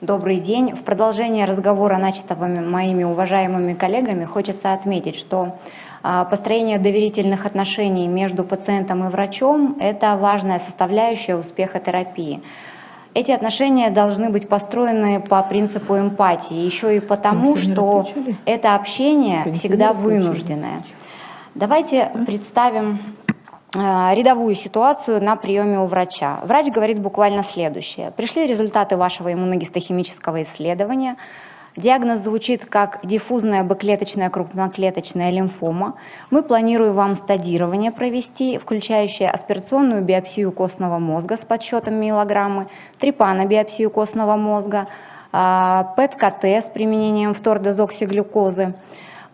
Добрый день. В продолжение разговора, начатого моими уважаемыми коллегами, хочется отметить, что а, построение доверительных отношений между пациентом и врачом – это важная составляющая успеха терапии. Эти отношения должны быть построены по принципу эмпатии, еще и потому, что это общение всегда вынужденное. Давайте представим рядовую ситуацию на приеме у врача. Врач говорит буквально следующее. Пришли результаты вашего иммуногистохимического исследования. Диагноз звучит как диффузная бэклеточная крупноклеточная лимфома. Мы планируем вам стадирование провести, включающее аспирационную биопсию костного мозга с подсчетом миллограммы, трипанобиопсию костного мозга, а, ПЭТ-КТ с применением фтордезоксиглюкозы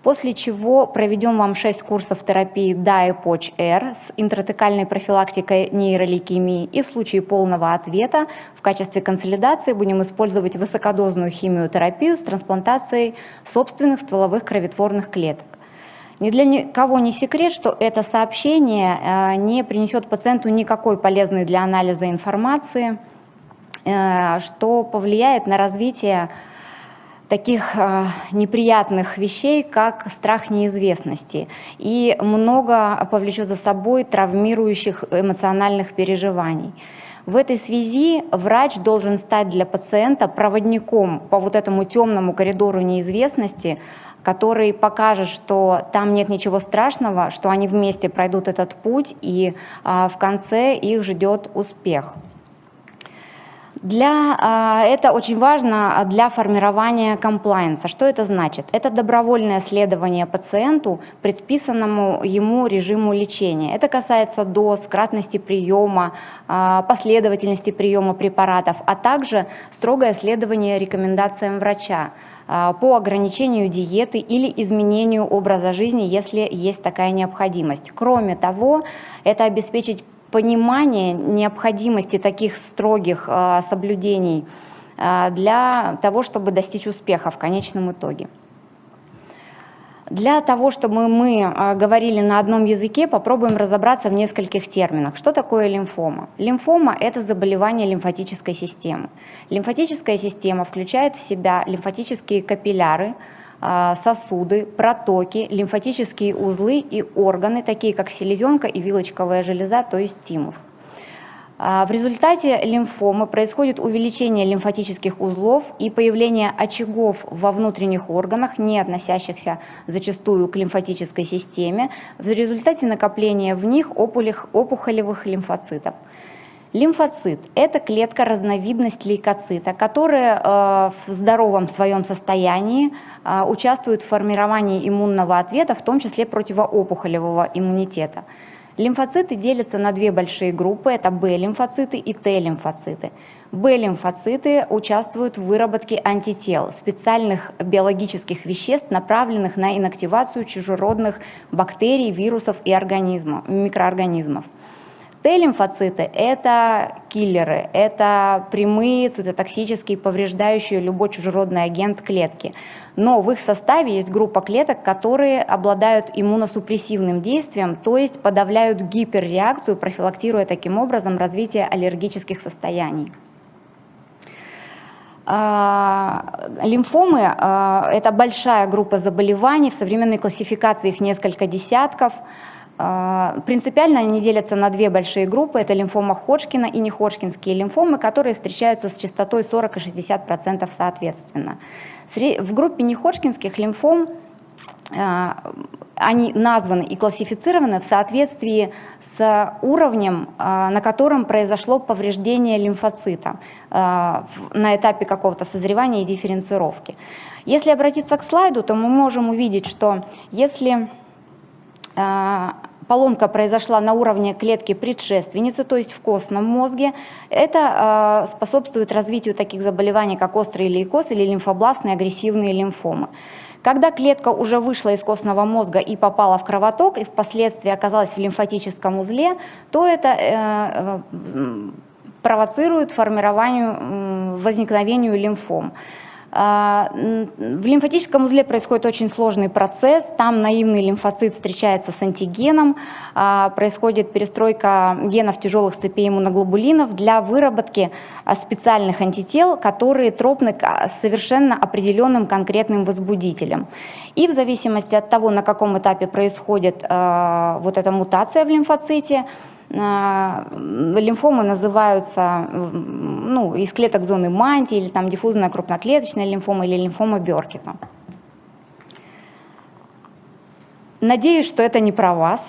после чего проведем вам 6 курсов терапии DAE-POCH-R с интратекальной профилактикой нейролейкемии и в случае полного ответа в качестве консолидации будем использовать высокодозную химиотерапию с трансплантацией собственных стволовых кроветворных клеток. Ни для никого не секрет, что это сообщение э, не принесет пациенту никакой полезной для анализа информации, э, что повлияет на развитие таких э, неприятных вещей, как страх неизвестности. И много повлечет за собой травмирующих эмоциональных переживаний. В этой связи врач должен стать для пациента проводником по вот этому темному коридору неизвестности, который покажет, что там нет ничего страшного, что они вместе пройдут этот путь, и а, в конце их ждет успех. Для, а, это очень важно для формирования комплайенса. Что это значит? Это добровольное следование пациенту предписанному ему режиму лечения. Это касается доз, кратности приема, а, последовательности приема препаратов, а также строгое следование рекомендациям врача а, по ограничению диеты или изменению образа жизни, если есть такая необходимость. Кроме того, это обеспечить понимание необходимости таких строгих а, соблюдений а, для того, чтобы достичь успеха в конечном итоге. Для того, чтобы мы а, говорили на одном языке, попробуем разобраться в нескольких терминах. Что такое лимфома? Лимфома – это заболевание лимфатической системы. Лимфатическая система включает в себя лимфатические капилляры, сосуды, протоки, лимфатические узлы и органы, такие как селезенка и вилочковая железа, то есть тимус. А, в результате лимфомы происходит увеличение лимфатических узлов и появление очагов во внутренних органах, не относящихся зачастую к лимфатической системе, в результате накопления в них опухолевых лимфоцитов. Лимфоцит – это клетка разновидность лейкоцита, которая э, в здоровом своем состоянии э, участвует в формировании иммунного ответа, в том числе противоопухолевого иммунитета. Лимфоциты делятся на две большие группы – это Б-лимфоциты и Т-лимфоциты. Б-лимфоциты участвуют в выработке антител, специальных биологических веществ, направленных на инактивацию чужеродных бактерий, вирусов и микроорганизмов. Т-лимфоциты – это киллеры, это прямые цитотоксические, повреждающие любой чужеродный агент клетки. Но в их составе есть группа клеток, которые обладают иммуносупрессивным действием, то есть подавляют гиперреакцию, профилактируя таким образом развитие аллергических состояний. А, лимфомы а, – это большая группа заболеваний, в современной классификации их несколько десятков – принципиально они делятся на две большие группы. Это лимфома Ходжкина и неходжкинские лимфомы, которые встречаются с частотой 40 и 60% соответственно. В группе неходжкинских лимфом а, они названы и классифицированы в соответствии с уровнем, а, на котором произошло повреждение лимфоцита на этапе какого-то созревания и дифференцировки. Если обратиться к слайду, то мы можем увидеть, что если поломка произошла на уровне клетки предшественницы, то есть в костном мозге, это э, способствует развитию таких заболеваний, как острый лейкоз или лимфобластные агрессивные лимфомы. Когда клетка уже вышла из костного мозга и попала в кровоток, и впоследствии оказалась в лимфатическом узле, то это э, э провоцирует формированию, возникновению лимфом. А, в лимфатическом узле происходит очень сложный процесс. Там наивный лимфоцит встречается с антигеном, а, происходит перестройка генов тяжелых цепей иммуноглобулинов для выработки а, специальных антител, которые тропны к совершенно определенным конкретным возбудителям. И в зависимости от того, на каком этапе происходит вот эта мутация в лимфоците, лимфомы называются ну, из клеток зоны мантии, или там диффузная крупноклеточная лимфома, или лимфома Беркета. Надеюсь, что это не про вас.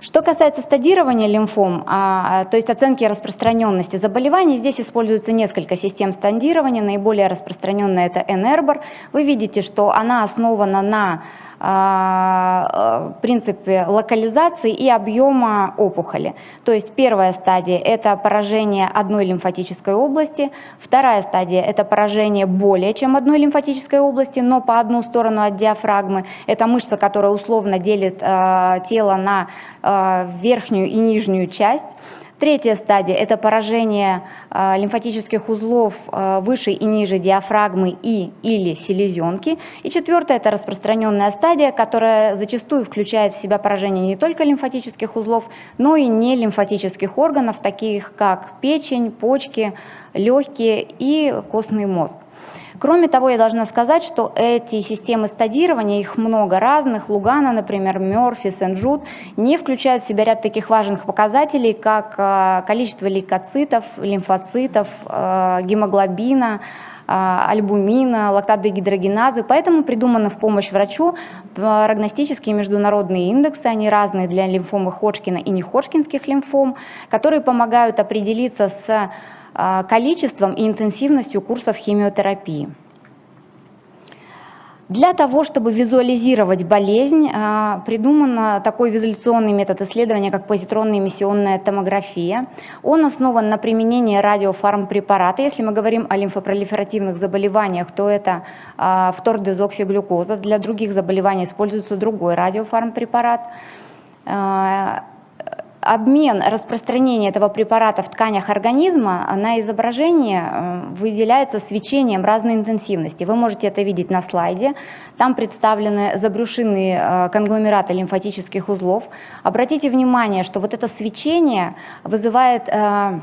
Что касается стадирования лимфом, а, то есть оценки распространенности заболеваний, здесь используется несколько систем стадирования. Наиболее распространенная это NERBOR. Вы видите, что она основана на а, принципе локализации и объема опухоли. То есть первая стадия – это поражение одной лимфатической области, вторая стадия – это поражение более чем одной лимфатической области, но по одну сторону от диафрагмы. Это мышца, которая условно делит э, тело на э, верхнюю и нижнюю часть. Третья стадия – это поражение э, лимфатических узлов э, выше и ниже диафрагмы и или селезенки. И четвертая – это распространенная стадия, которая зачастую включает в себя поражение не только лимфатических узлов, но и не лимфатических органов, таких как печень, почки, легкие и костный мозг. Кроме того, я должна сказать, что эти системы стадирования, их много разных, Лугана, например, Мерфи, Сен-Джуд, не включают в себя ряд таких важных показателей, как э, количество лейкоцитов, лимфоцитов, э, гемоглобина, э, альбумина, лактат-дегидрогеназы, поэтому придуманы в помощь врачу прогностические международные индексы, они разные для лимфомы Ходжкина и неходжкинских лимфом, которые помогают определиться с количеством и интенсивностью курсов химиотерапии. Для того, чтобы визуализировать болезнь, а, придуман такой визуляционный метод исследования, как позитронная эмиссионная томография. Он основан на применении радиофармпрепарата. Если мы говорим о лимфопролиферативных заболеваниях, то это а, фтордезоксиглюкоза. Для других заболеваний используется другой радиофармпрепарат обмен, распространение этого препарата в тканях организма на изображении э, выделяется свечением разной интенсивности. Вы можете это видеть на слайде. Там представлены забрюшинные э, конгломераты лимфатических узлов. Обратите внимание, что вот это свечение вызывает э,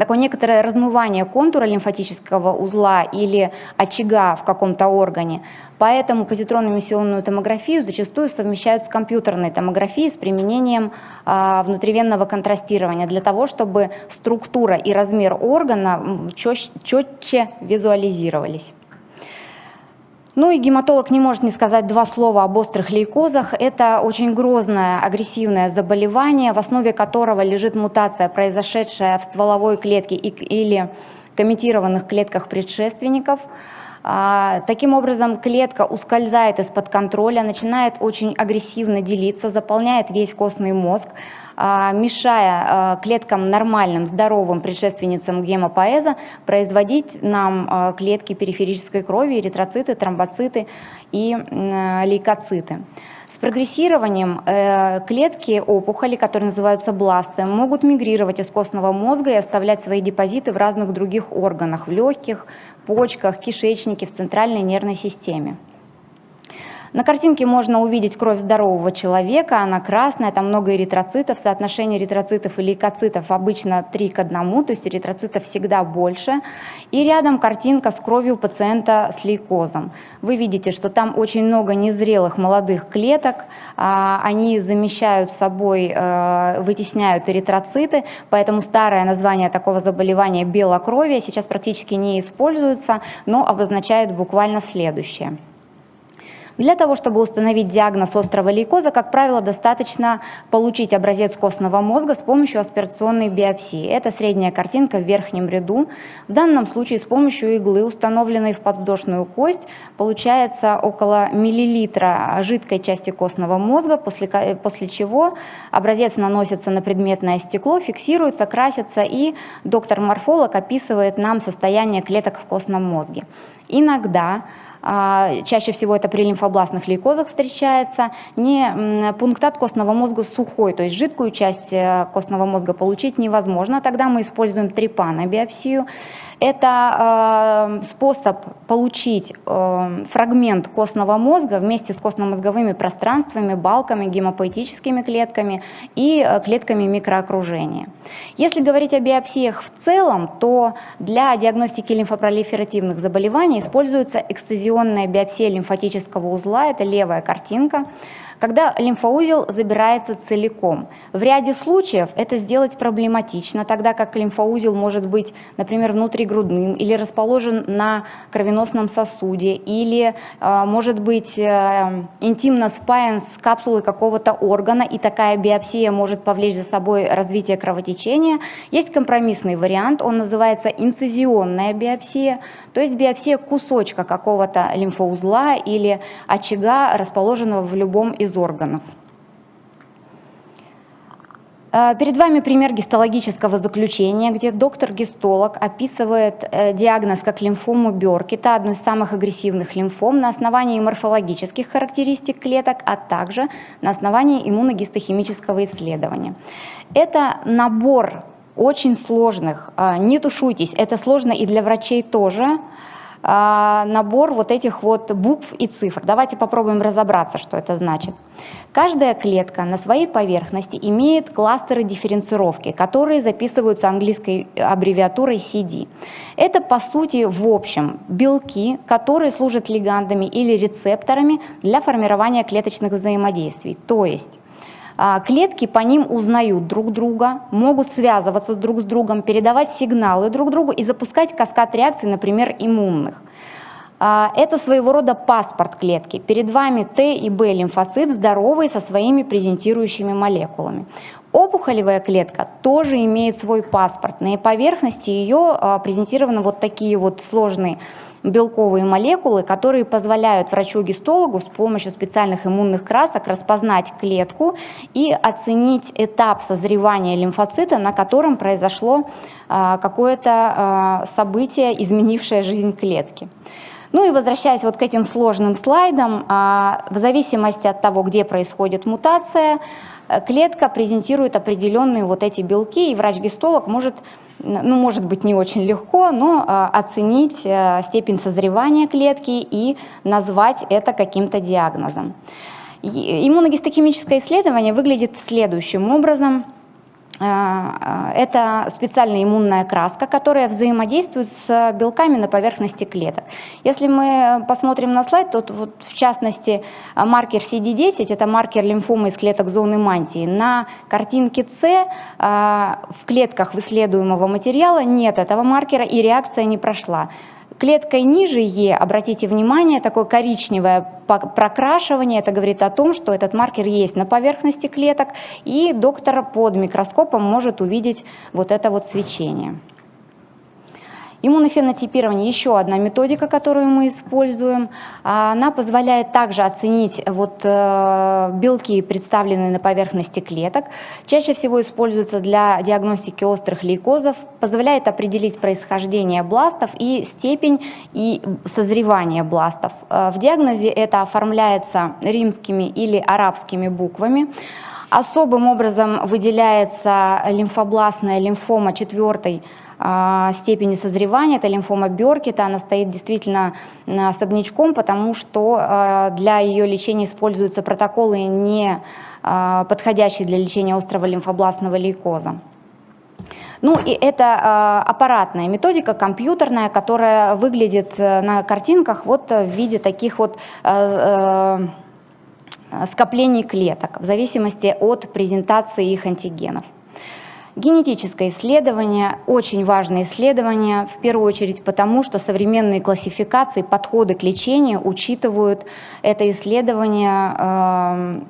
такое некоторое размывание контура лимфатического узла или очага в каком-то органе. Поэтому позитронно-эмиссионную томографию зачастую совмещают с компьютерной томографией с применением а, внутривенного контрастирования для того, чтобы структура и размер органа четче визуализировались. Ну и гематолог не может не сказать два слова об острых лейкозах. Это очень грозное агрессивное заболевание, в основе которого лежит мутация, произошедшая в стволовой клетке или комментированных клетках предшественников. А, таким образом, клетка ускользает из-под контроля, начинает очень агрессивно делиться, заполняет весь костный мозг, мешая а, клеткам нормальным, здоровым предшественницам гемопоэза производить нам клетки периферической крови, эритроциты, тромбоциты и лейкоциты. С прогрессированием э, клетки опухоли, которые называются бласты, могут мигрировать из костного мозга и оставлять свои депозиты в разных других органах, в легких, почках, кишечнике, в центральной нервной системе. На картинке можно увидеть кровь здорового человека, она красная, там много эритроцитов, соотношение эритроцитов и лейкоцитов обычно 3 к 1, то есть эритроцитов всегда больше. И рядом картинка с кровью пациента с лейкозом. Вы видите, что там очень много незрелых молодых клеток, а, они замещают собой, э, вытесняют эритроциты, поэтому старое название такого заболевания белокровие сейчас практически не используется, но обозначает буквально следующее. Для того, чтобы установить диагноз острого лейкоза, как правило, достаточно получить образец костного мозга с помощью аспирационной биопсии. Это средняя картинка в верхнем ряду. В данном случае с помощью иглы, установленной в подвздошную кость, получается около миллилитра жидкой части костного мозга, после, после чего образец наносится на предметное стекло, фиксируется, красится, и доктор-морфолог описывает нам состояние клеток в костном мозге. Иногда чаще всего это при лимфобластных лейкозах встречается, не пунктат костного мозга сухой, то есть жидкую часть э, костного мозга получить невозможно, тогда мы используем трипанобиопсию. Это э, способ получить э, фрагмент костного мозга вместе с костно-мозговыми пространствами, балками, гемопоэтическими клетками и э, клетками микроокружения. Если говорить о биопсиях в целом, то для диагностики лимфопролиферативных заболеваний используется эксцизионная биопсия лимфатического узла, это левая картинка когда лимфоузел забирается целиком. В ряде случаев это сделать проблематично, тогда как лимфоузел может быть, например, внутригрудным или расположен на кровеносном сосуде, или э, может быть э, интимно спаян с капсулой какого-то органа, и такая биопсия может повлечь за собой развитие кровотечения. Есть компромиссный вариант, он называется инцизионная биопсия, то есть биопсия кусочка какого-то лимфоузла или очага, расположенного в любом из из органов. Э, перед вами пример гистологического заключения, где доктор-гистолог описывает э, диагноз как лимфому Бёркита, одну из самых агрессивных лимфом, на основании морфологических характеристик клеток, а также на основании иммуногистохимического исследования. Это набор очень сложных, э, не тушуйтесь, это сложно и для врачей тоже, набор вот этих вот букв и цифр. Давайте попробуем разобраться, что это значит. Каждая клетка на своей поверхности имеет кластеры дифференцировки, которые записываются английской аббревиатурой CD. Это по сути в общем белки, которые служат лигандами или рецепторами для формирования клеточных взаимодействий. То есть а, Клетки по ним узнают друг друга, могут связываться друг с другом, передавать сигналы друг другу и запускать каскад реакций, например, иммунных. А, это своего рода паспорт клетки. Перед вами Т и Б лимфоцит здоровые со своими презентирующими молекулами. Опухолевая клетка тоже имеет свой паспорт. На поверхности ее а, презентированы вот такие вот сложные белковые молекулы, которые позволяют врачу-гистологу с помощью специальных иммунных красок распознать клетку и оценить этап созревания лимфоцита, на котором произошло а, какое-то а, событие, изменившее жизнь клетки. Ну и возвращаясь вот к этим сложным слайдам, а, в зависимости от того, где происходит мутация, клетка презентирует определенные вот эти белки, и врач-гистолог может ну, может быть, не очень легко, но а, оценить э, степень созревания клетки и назвать это каким-то диагнозом. Иммуногистохимическое исследование выглядит следующим образом. А, это специальная иммунная краска, которая взаимодействует с белками на поверхности клеток. Если мы посмотрим на слайд, то вот в частности маркер CD10, это маркер лимфомы из клеток зоны мантии. На картинке С а, в клетках исследуемого материала нет этого маркера и реакция не прошла. Клеткой ниже Е, обратите внимание, такое коричневое прокрашивание, это говорит о том, что этот маркер есть на поверхности клеток, и доктор под микроскопом может увидеть вот это вот свечение. Иммунофенотипирование – еще одна методика, которую мы используем. Она позволяет также оценить вот э, белки, представленные на поверхности клеток. Чаще всего используется для диагностики острых лейкозов, позволяет определить происхождение бластов и степень и созревания бластов. Э, в диагнозе это оформляется римскими или арабскими буквами. Особым образом выделяется лимфобластная лимфома четвертой а, степени созревания, это лимфома Беркета, она стоит действительно особнячком, потому что а, для ее лечения используются протоколы, не а, подходящие для лечения острого лимфобластного лейкоза. Ну и это аппаратная методика, компьютерная, которая выглядит э, на картинках вот в виде таких вот э, э, скоплений клеток, в зависимости от презентации их антигенов. Генетическое исследование – очень важное исследование, в первую очередь потому, что современные классификации, подходы к лечению учитывают это исследование эм,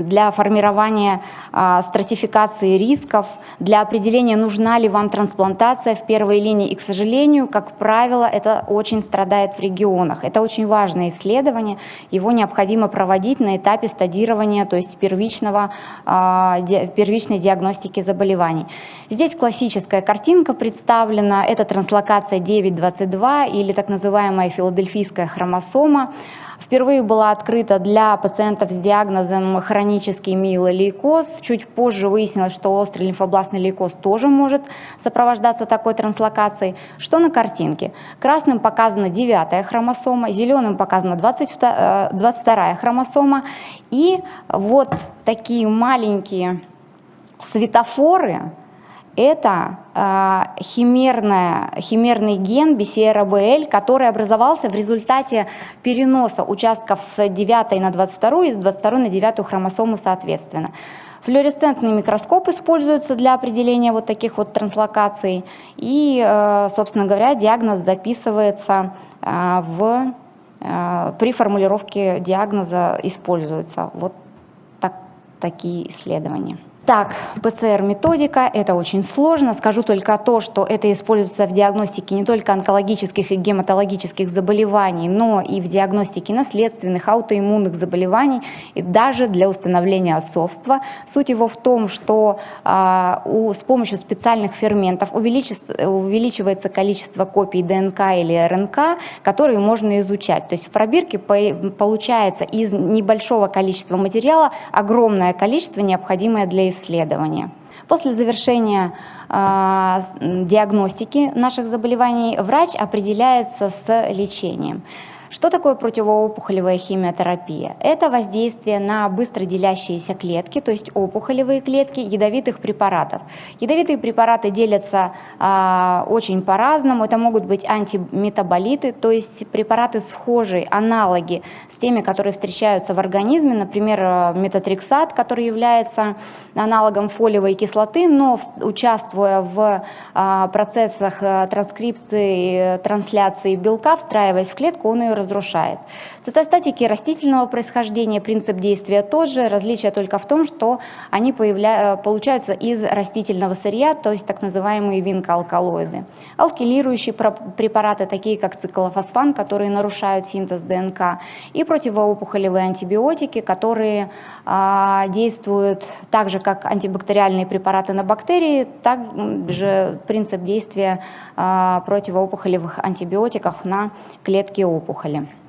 для формирования а, стратификации рисков, для определения, нужна ли вам трансплантация в первой линии. И, к сожалению, как правило, это очень страдает в регионах. Это очень важное исследование, его необходимо проводить на этапе стадирования, то есть первичного, а, первичной диагностики заболеваний. Здесь классическая картинка представлена, это транслокация 922 или так называемая филадельфийская хромосома. Впервые была открыта для пациентов с диагнозом хронический миелолейкоз. Чуть позже выяснилось, что острый лимфобластный лейкоз тоже может сопровождаться такой транслокацией. Что на картинке? Красным показана 9 хромосома, зеленым показана 22, 22 хромосома. И вот такие маленькие светофоры, это э, химерная, химерный ген BCR-ABL, который образовался в результате переноса участков с 9 на 22 и с 22 на 9 хромосому соответственно. Флуоресцентный микроскоп используется для определения вот таких вот транслокаций. И, э, собственно говоря, диагноз записывается э, в, э, при формулировке диагноза используются вот так, такие исследования. Так, ПЦР-методика, это очень сложно. Скажу только то, что это используется в диагностике не только онкологических и гематологических заболеваний, но и в диагностике наследственных, аутоиммунных заболеваний, и даже для установления отцовства. Суть его в том, что а, у, с помощью специальных ферментов увеличивается количество копий ДНК или РНК, которые можно изучать. То есть в пробирке по, получается из небольшого количества материала огромное количество, необходимое для исследования исследования. После завершения э, диагностики наших заболеваний врач определяется с лечением. Что такое противоопухолевая химиотерапия? Это воздействие на быстро делящиеся клетки, то есть опухолевые клетки ядовитых препаратов. Ядовитые препараты делятся а, очень по-разному. Это могут быть антиметаболиты, то есть препараты схожие, аналоги с теми, которые встречаются в организме, например, метатрексат, который является аналогом фолиевой кислоты, но участвуя в а, процессах э, транскрипции, трансляции белка, встраиваясь в клетку, он ее разрушает. Цитостатики растительного происхождения, принцип действия тот же, различие только в том, что они появля... получаются из растительного сырья, то есть так называемые винкоалкалоиды. Алкилирующие препараты, такие как циклофосфан, которые нарушают синтез ДНК, и противоопухолевые антибиотики, которые а, действуют так же, как антибактериальные препараты на бактерии, также принцип действия а, противоопухолевых антибиотиков на клетки опухоли. А,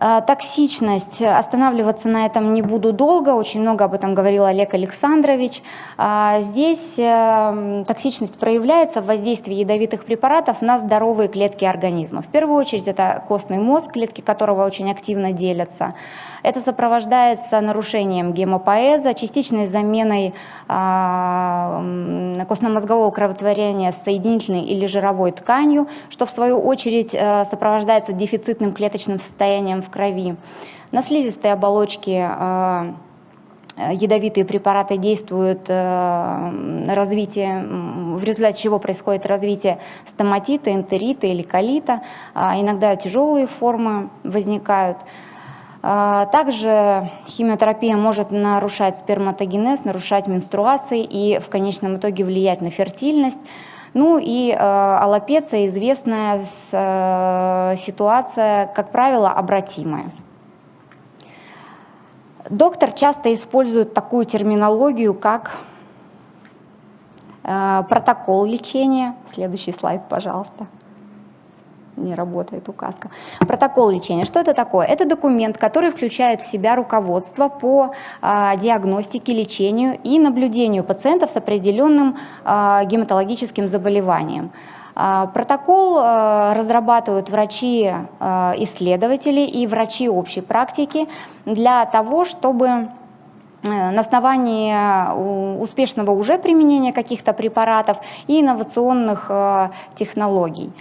токсичность, останавливаться на этом не буду долго, очень много об этом говорил Олег Александрович. А, здесь э, токсичность проявляется в воздействии ядовитых препаратов на здоровые клетки организма. В первую очередь это костный мозг, клетки которого очень активно делятся. Это сопровождается нарушением гемопоэза, частичной заменой а, костно-мозгового кроветворения с соединительной или жировой тканью, что в свою очередь э, сопровождается дефицитным клеточным состоянием в крови. На слизистой оболочке э, ядовитые препараты действуют э, развитие, в результате чего происходит развитие стоматита, энтерита или колита. А иногда тяжелые формы возникают. А, также химиотерапия может нарушать сперматогенез, нарушать менструации и в конечном итоге влиять на фертильность. Ну и э, аллопеция известная э, ситуация, как правило, обратимая. Доктор часто использует такую терминологию, как э, протокол лечения. Следующий слайд, пожалуйста не работает указка. Протокол лечения. Что это такое? Это документ, который включает в себя руководство по а, диагностике, лечению и наблюдению пациентов с определенным а, гематологическим заболеванием. А, протокол разрабатывают врачи-исследователи и врачи общей практики для того, чтобы э, на основании успешного уже применения каких-то препаратов и инновационных технологий.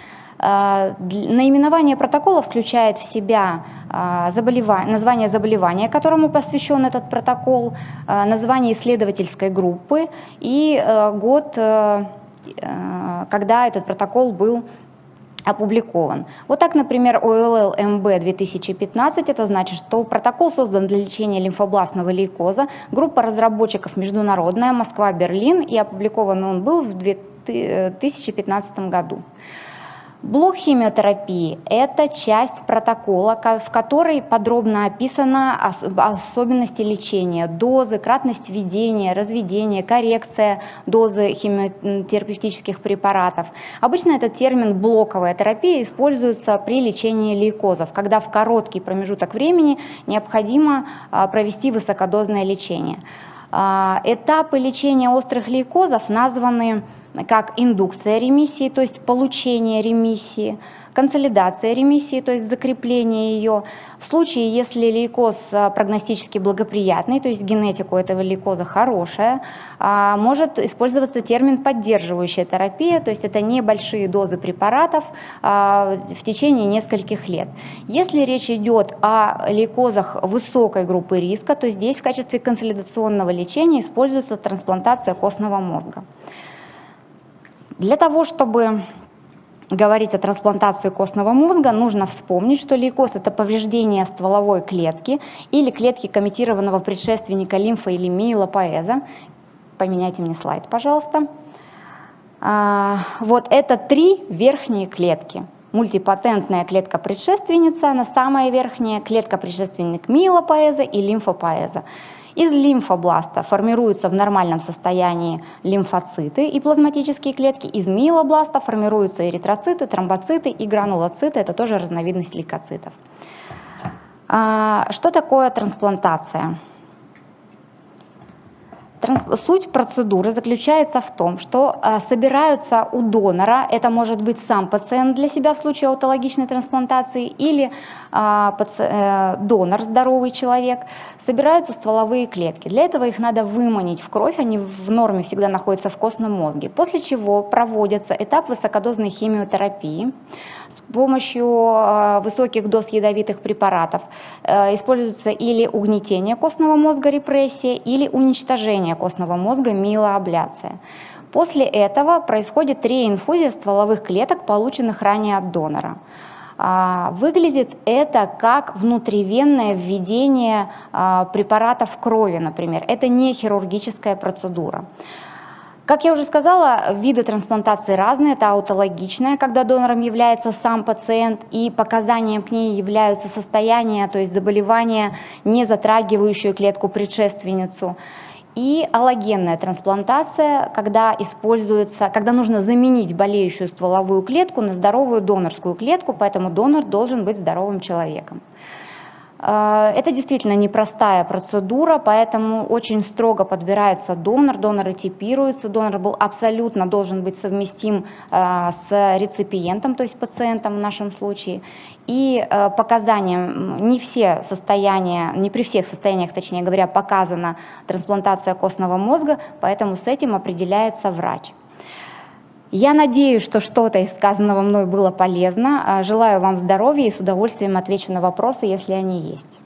Э, наименование протокола включает в себя э, заболевание, название заболевания, которому посвящен этот протокол, э, название исследовательской группы и год, когда этот протокол был опубликован. Вот так, например, ОЛЛ МБ 2015, это значит, что протокол создан для лечения лимфобластного лейкоза, группа разработчиков международная, Москва, Берлин, и опубликован он был в 2015 году. Блок химиотерапии – это часть протокола, в которой подробно описаны особенности лечения, дозы, кратность введения, разведения, коррекция дозы химиотерапевтических препаратов. Обычно этот термин «блоковая терапия» используется при лечении лейкозов, когда в короткий промежуток времени необходимо а, провести высокодозное лечение. А, этапы лечения острых лейкозов названы как индукция ремиссии, то есть получение ремиссии, консолидация ремиссии, то есть закрепление ее. В случае, если лейкоз а, прогностически благоприятный, то есть генетика у этого лейкоза хорошая, а, может использоваться термин поддерживающая терапия, то есть это небольшие дозы препаратов а, в течение нескольких лет. Если речь идет о лейкозах высокой группы риска, то здесь в качестве консолидационного лечения используется трансплантация костного мозга. Для того, чтобы говорить о трансплантации костного мозга, нужно вспомнить, что лейкоз – это повреждение стволовой клетки или клетки комментированного предшественника лимфа или миелопоэза. Поменяйте мне слайд, пожалуйста. А, вот это три верхние клетки. Мультипатентная клетка-предшественница, она самая верхняя, клетка-предшественник миелопоэза и лимфопоэза. Из лимфобласта формируются в нормальном состоянии лимфоциты и плазматические клетки. Из миелобласта формируются эритроциты, тромбоциты и гранулоциты. Это тоже разновидность лейкоцитов. А, что такое трансплантация? Суть процедуры заключается в том, что а, собираются у донора, это может быть сам пациент для себя в случае аутологичной трансплантации или а, э, донор, здоровый человек, собираются стволовые клетки. Для этого их надо выманить в кровь, они в норме всегда находятся в костном мозге, после чего проводится этап высокодозной химиотерапии с помощью а, высоких доз ядовитых препаратов. Э, используется или угнетение костного мозга, репрессия, или уничтожение костного мозга, милоабляция. После этого происходит реинфузия стволовых клеток, полученных ранее от донора. А, выглядит это как внутривенное введение а, препаратов в крови, например. Это не хирургическая процедура. Как я уже сказала, виды трансплантации разные. Это аутологичная, когда донором является сам пациент, и показанием к ней являются состояния, то есть заболевания, не затрагивающие клетку предшественницу и аллогенная трансплантация, когда используется, когда нужно заменить болеющую стволовую клетку на здоровую донорскую клетку, поэтому донор должен быть здоровым человеком. Э, это действительно непростая процедура, поэтому очень строго подбирается донор, доноры типируются, донор был абсолютно должен быть совместим э, с реципиентом, то есть пациентом в нашем случае. И э, показаниям, не все состояния, не при всех состояниях, точнее говоря, показана трансплантация костного мозга, поэтому с этим определяется врач. Я надеюсь, что что-то из сказанного мной было полезно. Желаю вам здоровья и с удовольствием отвечу на вопросы, если они есть.